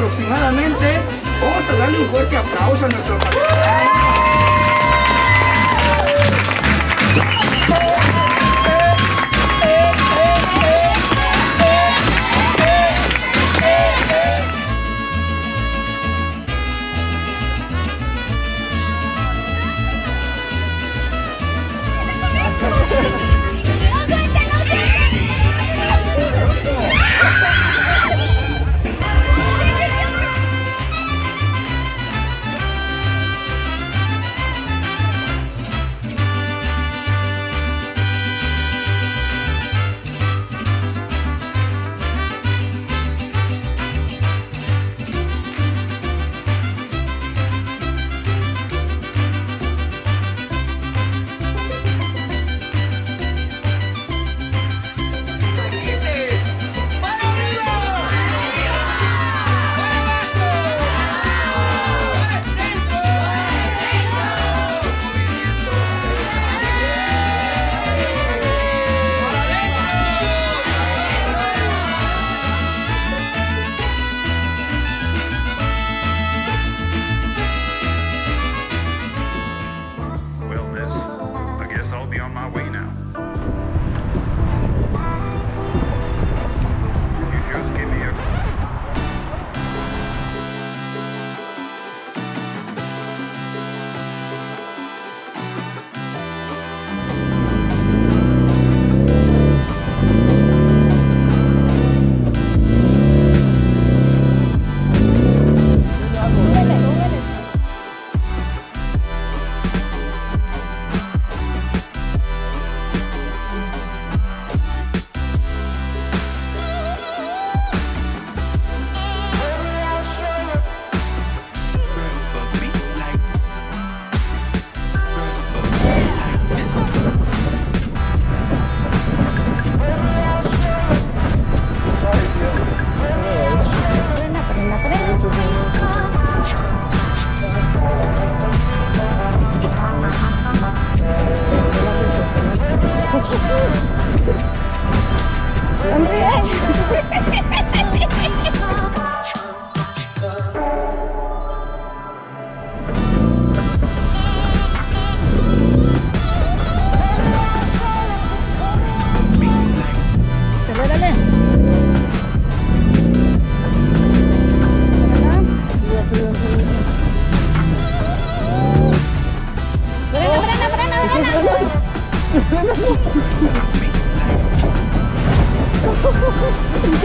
aproximadamente. Vamos a darle un fuerte aplauso a nuestro país. My way now. أنا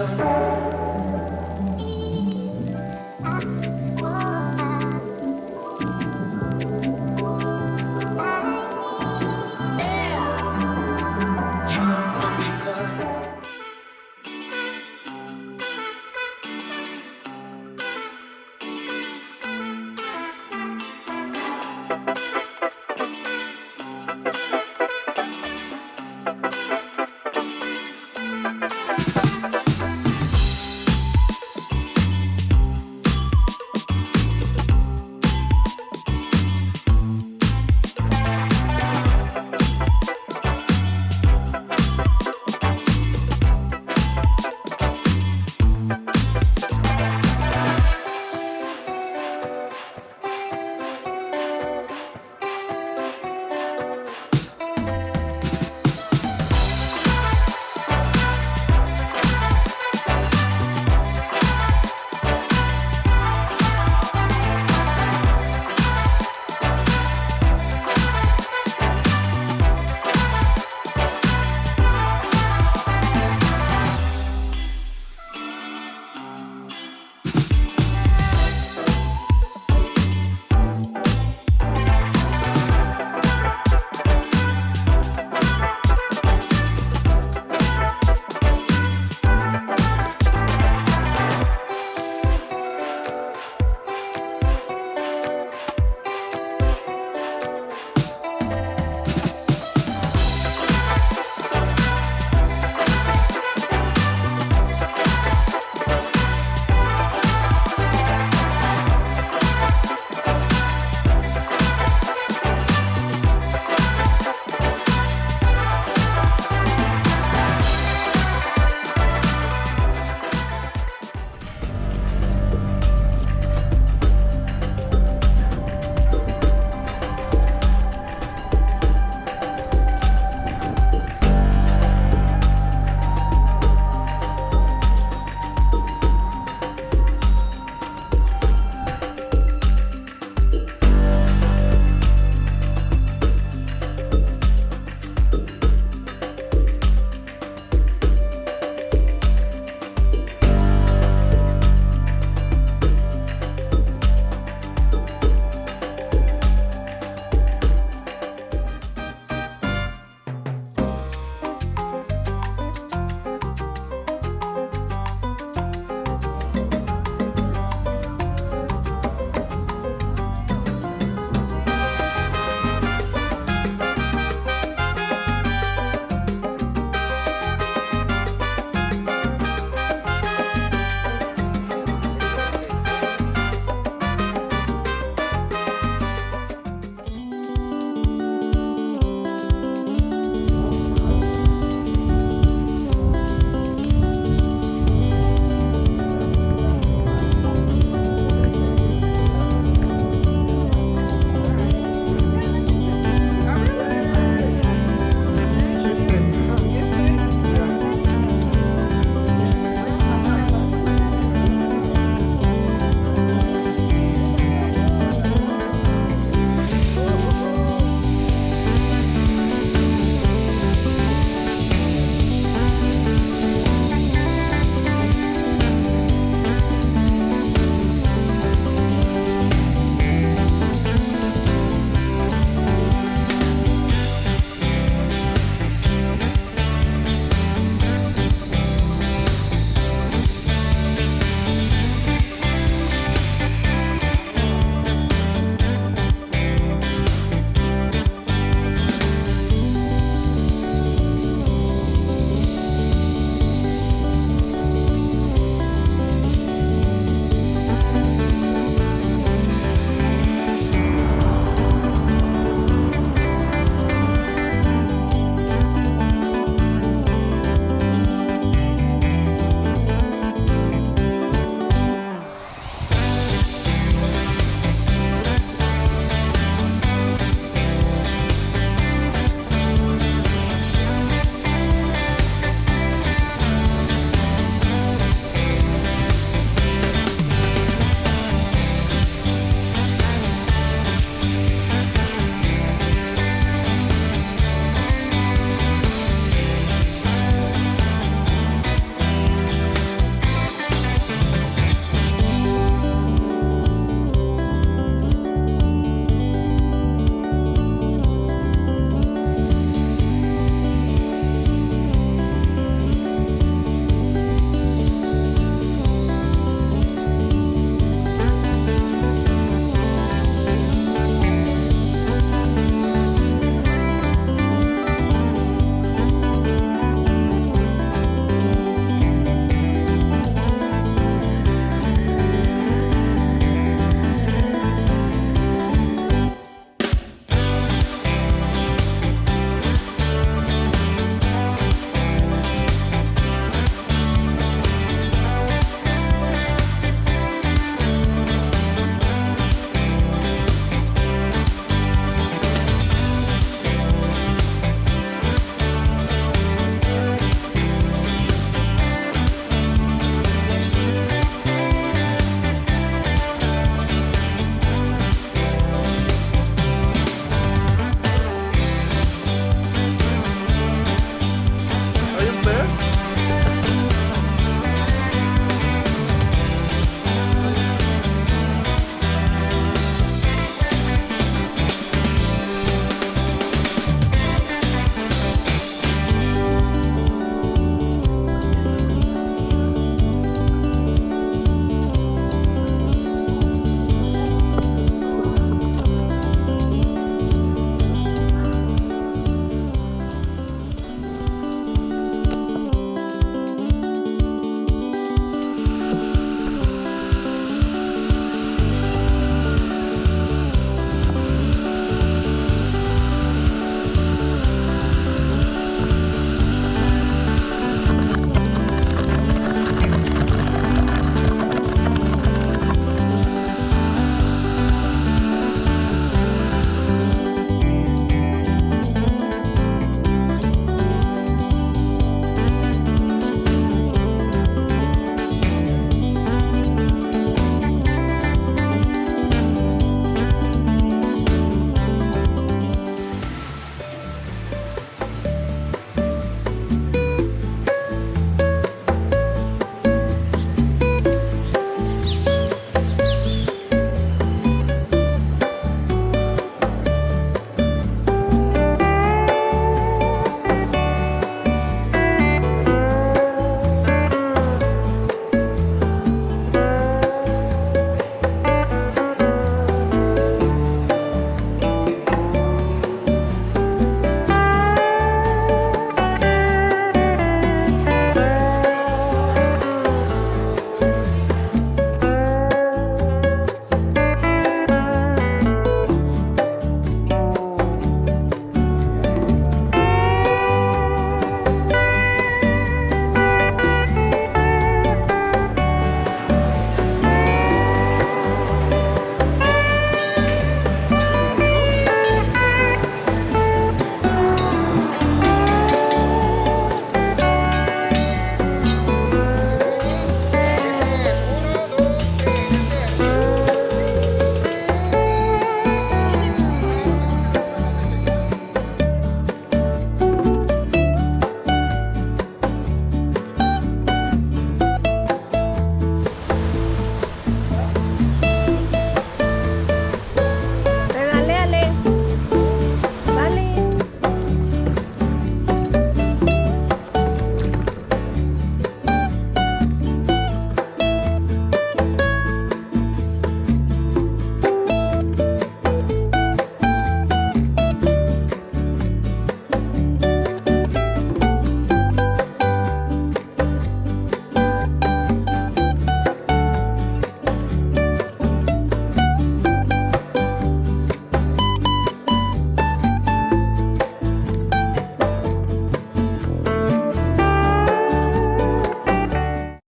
love.